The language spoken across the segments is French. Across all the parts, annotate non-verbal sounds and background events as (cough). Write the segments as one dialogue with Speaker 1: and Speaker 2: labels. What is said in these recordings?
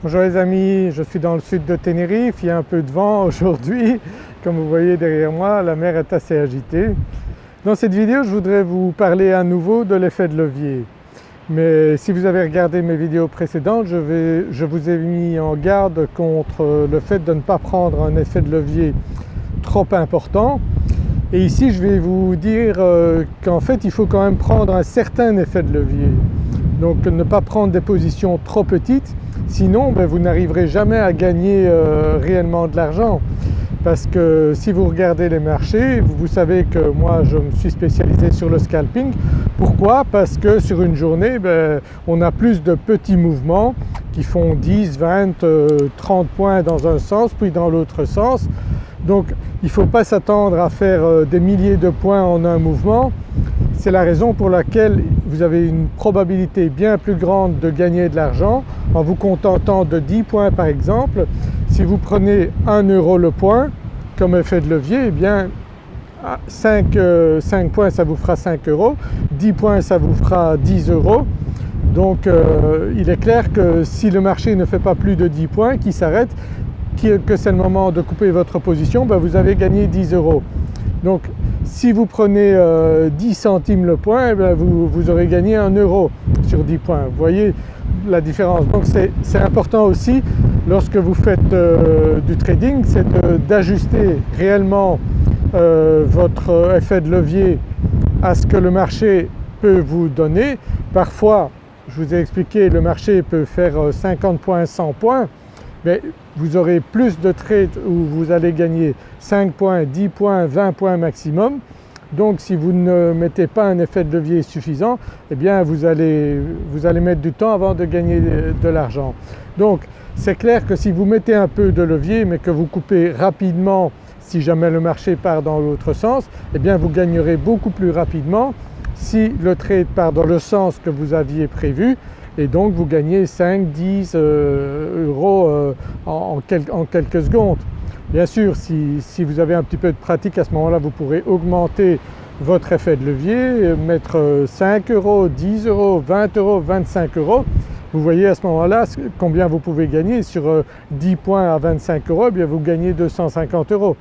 Speaker 1: Bonjour les amis, je suis dans le sud de Tenerife, il y a un peu de vent (laughs) aujourd'hui, comme vous voyez derrière moi la mer est assez agitée. Dans cette vidéo je voudrais vous parler à nouveau de l'effet de levier. Mais si vous avez regardé mes vidéos précédentes, je, je, vous ai mis en garde contre le fait de ne pas prendre un effet de levier trop important. Et ici je vais vous dire euh, qu'en fait il faut quand même prendre un certain effet de levier. Donc ne pas prendre des positions trop petites Sinon ben, vous n'arriverez jamais à gagner euh, réellement de l'argent parce que si vous regardez les marchés, vous, savez que moi je me suis spécialisé sur le scalping. Pourquoi? Parce que sur une journée ben, on a plus de petits mouvements qui font 10, 20, 30 points dans un sens puis dans l'autre sens. Donc il ne faut pas s'attendre à faire euh, des milliers de points en un mouvement. C'est la raison pour laquelle vous avez une probabilité bien plus grande de gagner de l'argent en vous contentant de 10 points par exemple. Si vous prenez 1 euro le point comme effet de levier, eh bien 5, euh, points ça vous fera 5 euros, 10 points ça vous fera 10 euros. Donc euh, il est clair que si le marché ne fait pas plus de 10 points, qui s'arrête, que c'est le moment de couper votre position, ben vous avez gagné 10 euros. Si vous prenez 10 euh, centimes le point, eh vous, aurez gagné 1 euro sur 10 points. Vous voyez la différence. Donc c'est important aussi lorsque vous faites euh, du trading, c'est d'ajuster réellement euh, votre effet de levier à ce que le marché peut vous donner. Parfois, je vous ai expliqué, le marché peut faire 50 points, 100 points, mais vous aurez plus de trades où vous allez gagner 5 points, 10 points, 20 points maximum. Donc si vous ne mettez pas un effet de levier suffisant, eh bien vous allez, vous allez mettre du temps avant de gagner de l'argent. Donc c'est clair que si vous mettez un peu de levier mais que vous coupez rapidement si jamais le marché part dans l'autre sens, eh bien vous gagnerez beaucoup plus rapidement si le trade part dans le sens que vous aviez prévu et donc vous gagnez 5, 10 euh, euros euh, en, quelques secondes. Bien sûr si, vous avez un petit peu de pratique à ce moment-là vous pourrez augmenter votre effet de levier, mettre 5 euros, 10 euros, 20 euros, 25 euros. Vous voyez à ce moment-là combien vous pouvez gagner sur 10 euh, points à 25 euros, eh vous gagnez 250 euros.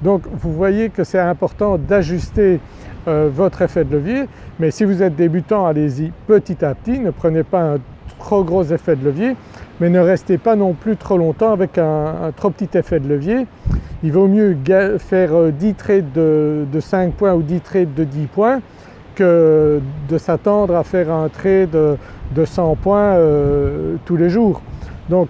Speaker 1: Donc vous voyez que c'est important d'ajuster euh, votre effet de levier mais si vous êtes débutant allez-y petit à petit, ne prenez pas un trop gros effet de levier mais ne restez pas non plus trop longtemps avec un, trop petit effet de levier. Il vaut mieux faire 10 euh, trades de, 5 points ou 10 trades de 10 points que de s'attendre à faire un trade de, 100 points euh, tous les jours. Donc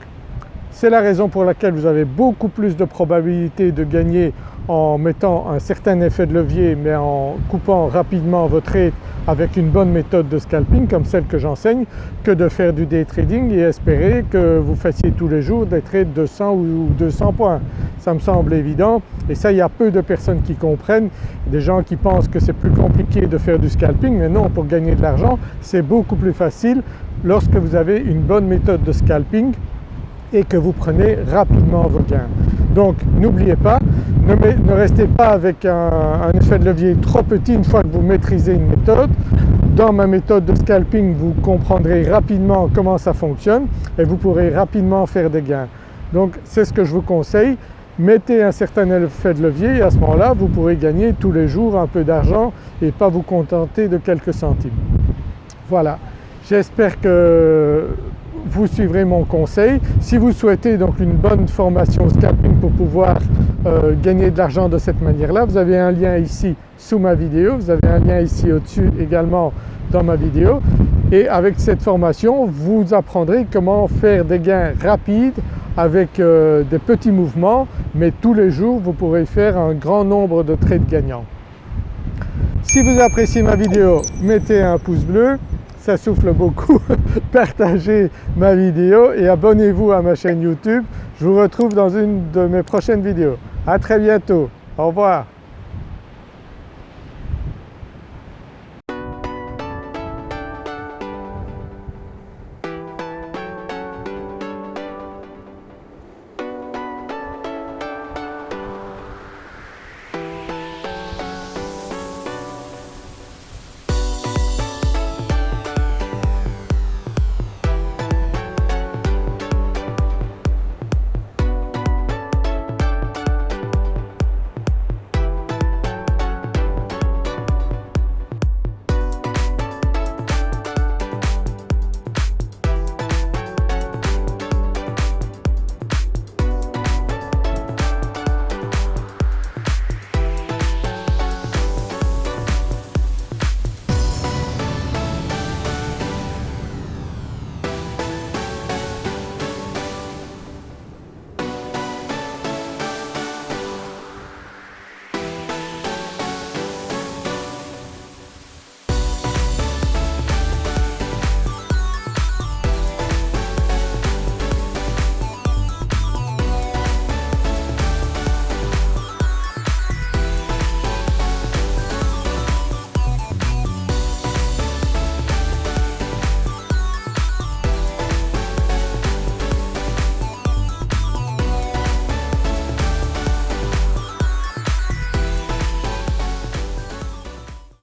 Speaker 1: c'est la raison pour laquelle vous avez beaucoup plus de probabilité de gagner en mettant un certain effet de levier mais en coupant rapidement votre trade avec une bonne méthode de scalping comme celle que j'enseigne que de faire du day trading et espérer que vous fassiez tous les jours des trades de 100 ou 200 points. Ça me semble évident et ça il y a peu de personnes qui comprennent, des gens qui pensent que c'est plus compliqué de faire du scalping mais non pour gagner de l'argent c'est beaucoup plus facile lorsque vous avez une bonne méthode de scalping et que vous prenez rapidement vos gains. Donc n'oubliez pas, ne, restez pas avec un, effet de levier trop petit une fois que vous maîtrisez une méthode. Dans ma méthode de scalping vous comprendrez rapidement comment ça fonctionne et vous pourrez rapidement faire des gains. Donc c'est ce que je vous conseille, mettez un certain effet de levier et à ce moment-là vous pourrez gagner tous les jours un peu d'argent et pas vous contenter de quelques centimes. Voilà, j'espère que vous suivrez mon conseil. Si vous souhaitez donc une bonne formation scalping pour pouvoir euh, gagner de l'argent de cette manière-là, vous avez un lien ici sous ma vidéo, vous avez un lien ici au-dessus également dans ma vidéo et avec cette formation vous apprendrez comment faire des gains rapides avec euh, des petits mouvements mais tous les jours vous pourrez faire un grand nombre de trades gagnants. Si vous appréciez ma vidéo mettez un pouce bleu, ça souffle beaucoup, (laughs) partagez ma vidéo et abonnez-vous à ma chaîne YouTube. Je vous retrouve dans une de mes prochaines vidéos. À très bientôt, au revoir.